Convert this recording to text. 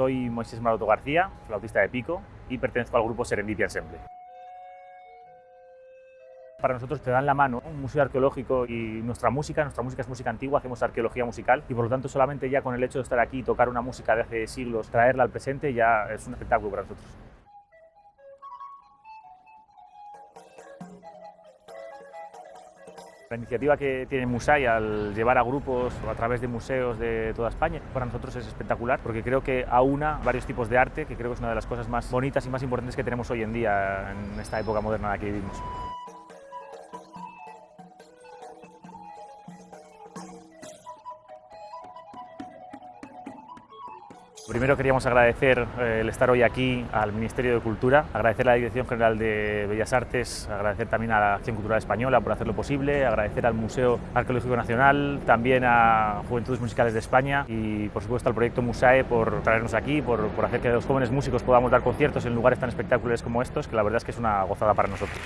Soy Moisés Maroto García, flautista de pico y pertenezco al grupo Serendipia Ensemble. Para nosotros te dan la mano un museo arqueológico y nuestra música, nuestra música es música antigua, hacemos arqueología musical y por lo tanto solamente ya con el hecho de estar aquí y tocar una música de hace siglos, traerla al presente ya es un espectáculo para nosotros. La iniciativa que tiene Musai al llevar a grupos a través de museos de toda España, para nosotros es espectacular porque creo que aúna varios tipos de arte, que creo que es una de las cosas más bonitas y más importantes que tenemos hoy en día en esta época moderna en la que vivimos. Primero queríamos agradecer eh, el estar hoy aquí al Ministerio de Cultura, agradecer a la Dirección General de Bellas Artes, agradecer también a la Acción Cultural Española por hacerlo posible, agradecer al Museo Arqueológico Nacional, también a Juventudes Musicales de España y por supuesto al proyecto Musae por traernos aquí, por, por hacer que los jóvenes músicos podamos dar conciertos en lugares tan espectaculares como estos, que la verdad es que es una gozada para nosotros.